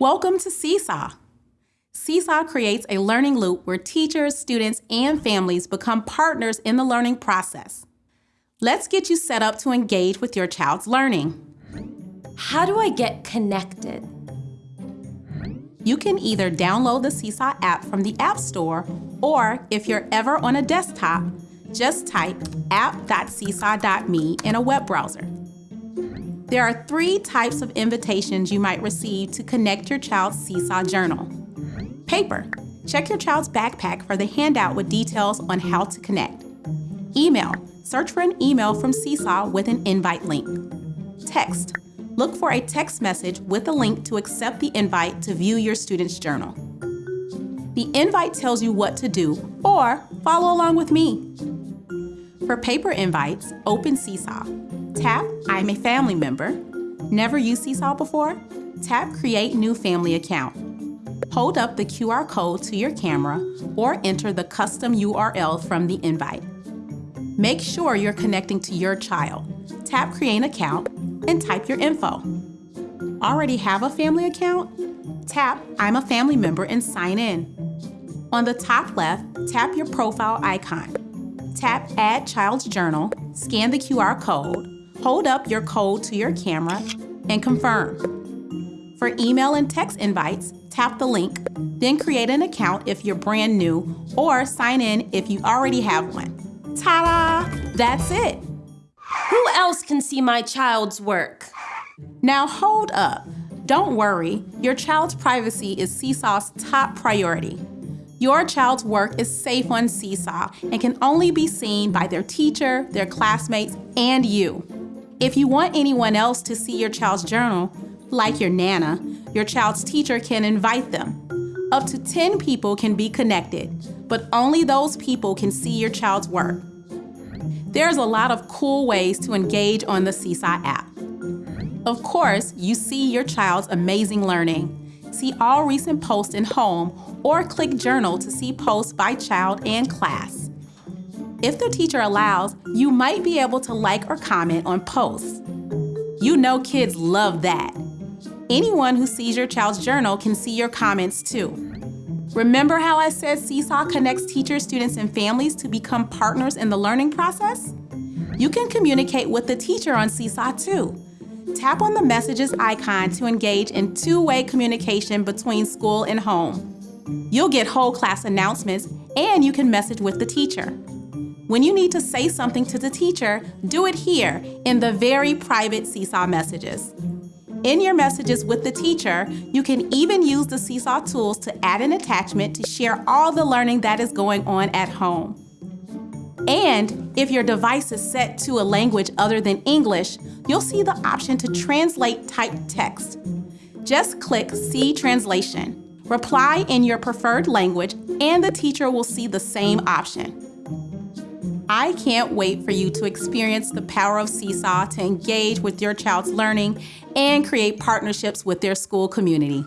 Welcome to Seesaw. Seesaw creates a learning loop where teachers, students, and families become partners in the learning process. Let's get you set up to engage with your child's learning. How do I get connected? You can either download the Seesaw app from the App Store, or if you're ever on a desktop, just type app.seesaw.me in a web browser. There are three types of invitations you might receive to connect your child's Seesaw journal. Paper. Check your child's backpack for the handout with details on how to connect. Email. Search for an email from Seesaw with an invite link. Text. Look for a text message with a link to accept the invite to view your student's journal. The invite tells you what to do or follow along with me. For paper invites, open Seesaw. Tap I'm a family member. Never used Seesaw before? Tap Create New Family Account. Hold up the QR code to your camera or enter the custom URL from the invite. Make sure you're connecting to your child. Tap Create Account and type your info. Already have a family account? Tap I'm a family member and sign in. On the top left, tap your profile icon. Tap Add Child's Journal, scan the QR code, hold up your code to your camera, and confirm. For email and text invites, tap the link, then create an account if you're brand new, or sign in if you already have one. Ta-da! That's it! Who else can see my child's work? Now hold up. Don't worry, your child's privacy is Seesaw's top priority. Your child's work is safe on Seesaw and can only be seen by their teacher, their classmates, and you. If you want anyone else to see your child's journal, like your Nana, your child's teacher can invite them. Up to 10 people can be connected, but only those people can see your child's work. There's a lot of cool ways to engage on the Seesaw app. Of course, you see your child's amazing learning. See all recent posts in Home or click Journal to see posts by child and class. If the teacher allows, you might be able to like or comment on posts. You know kids love that. Anyone who sees your child's journal can see your comments too. Remember how I said Seesaw connects teachers, students, and families to become partners in the learning process? You can communicate with the teacher on Seesaw too. Tap on the messages icon to engage in two-way communication between school and home. You'll get whole class announcements and you can message with the teacher. When you need to say something to the teacher, do it here in the very private Seesaw messages. In your messages with the teacher, you can even use the Seesaw tools to add an attachment to share all the learning that is going on at home. And if your device is set to a language other than English, you'll see the option to translate typed text. Just click See Translation. Reply in your preferred language and the teacher will see the same option. I can't wait for you to experience the power of Seesaw to engage with your child's learning and create partnerships with their school community.